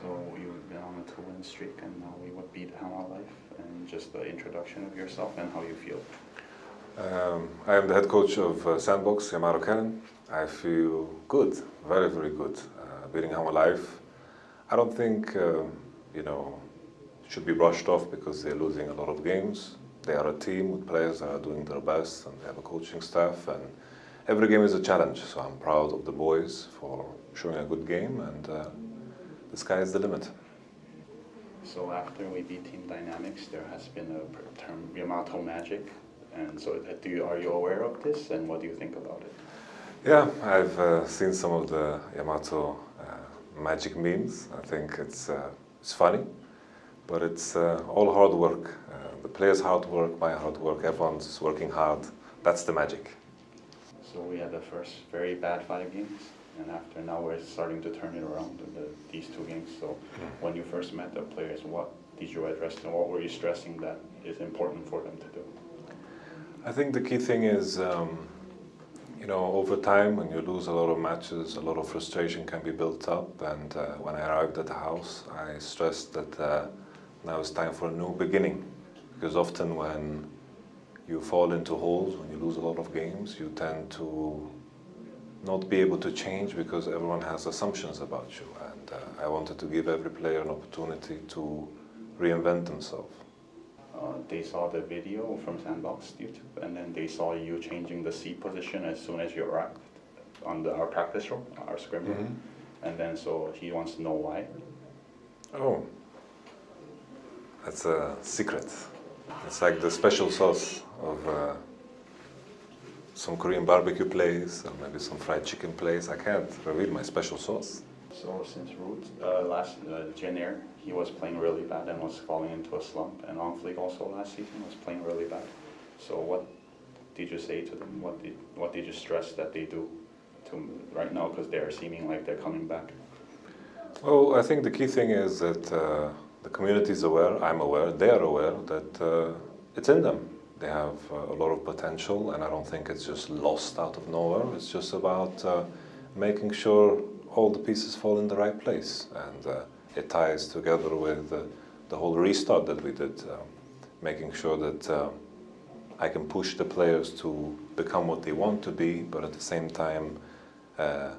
So you've been on a two-win streak, and now we would beat Life, and just the introduction of yourself and how you feel. Um, I am the head coach of uh, Sandbox, Cannon. I feel good, very, very good. Uh, beating Life. I don't think, um, you know, should be brushed off because they're losing a lot of games. They are a team with players that are doing their best and they have a coaching staff and every game is a challenge. So I'm proud of the boys for showing a good game and uh, the sky is the limit. So after we beat Team Dynamics, there has been a term Yamato Magic, and so uh, do you, are you aware of this, and what do you think about it? Yeah, I've uh, seen some of the Yamato uh, magic memes. I think it's uh, it's funny, but it's uh, all hard work. Uh, the players' hard work, my hard work. Everyone's working hard. That's the magic. So we had the first very bad five games, and after now we're starting to turn it around in the, these two games. So when you first met the players, what did you address and what were you stressing that is important for them to do? I think the key thing is, um, you know, over time when you lose a lot of matches, a lot of frustration can be built up. And uh, when I arrived at the house, I stressed that uh, now it's time for a new beginning. Because often when you fall into holes, when you lose a lot of games, you tend to not be able to change because everyone has assumptions about you. And uh, I wanted to give every player an opportunity to reinvent themselves. Uh, they saw the video from Sandbox YouTube, and then they saw you changing the seat position as soon as you arrived on the, our practice room, our scrim room. Mhm. And then so he wants to know why. Oh, that's a secret. It's like the special sauce of uh, some Korean barbecue place or maybe some fried chicken place. I can't reveal my special sauce. So since Root, uh, last uh, Jenner, he was playing really bad and was falling into a slump, and On Fleek also last season was playing really bad. So what did you say to them? What did what did you stress that they do to right now because they're seeming like they're coming back? Well, I think the key thing is that uh, the community is aware, I'm aware, they are aware that uh, it's in them. They have uh, a lot of potential and I don't think it's just lost out of nowhere. It's just about uh, making sure all the pieces fall in the right place and uh, it ties together with the whole restart that we did, um, making sure that uh, I can push the players to become what they want to be, but at the same time uh,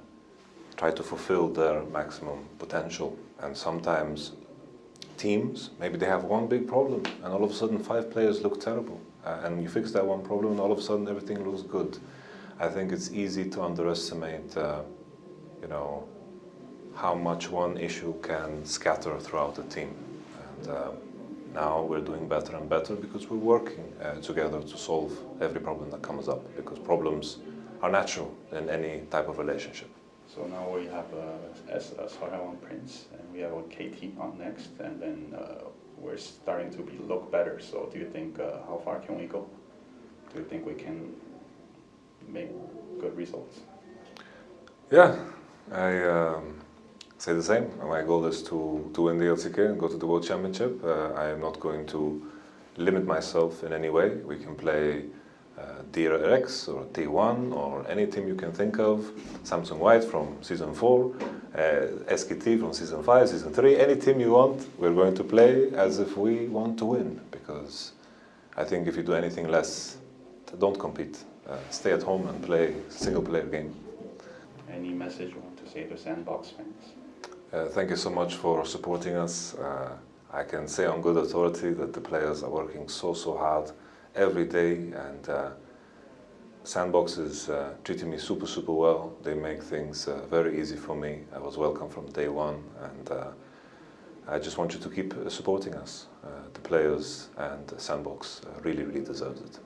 try to fulfill their maximum potential. And sometimes teams, maybe they have one big problem and all of a sudden five players look terrible. Uh, and you fix that one problem and all of a sudden everything looks good. I think it's easy to underestimate, uh, you know, how much one issue can scatter throughout the team. And uh, now we're doing better and better because we're working uh, together to solve every problem that comes up because problems are natural in any type of relationship. So now we have uh, S uh, Sarawan Prince, and we have a KT on next, and then uh, we're starting to be, look better. So do you think uh, how far can we go? Do you think we can make good results? Yeah, I um, say the same. My goal is to, to win the LCK and go to the World Championship. Uh, I am not going to limit myself in any way. We can play uh, DRX or T1 or any team you can think of. Samsung White from season 4, uh, SKT from season 5, season 3. Any team you want, we're going to play as if we want to win because I think if you do anything less, don't compete. Uh, stay at home and play single player game. Any message you want to say to Sandbox fans? Uh, thank you so much for supporting us. Uh, I can say on good authority that the players are working so, so hard every day and uh, Sandbox is uh, treating me super, super well. They make things uh, very easy for me. I was welcome from day one and uh, I just want you to keep supporting us. the players and Sandbox really, really deserves it.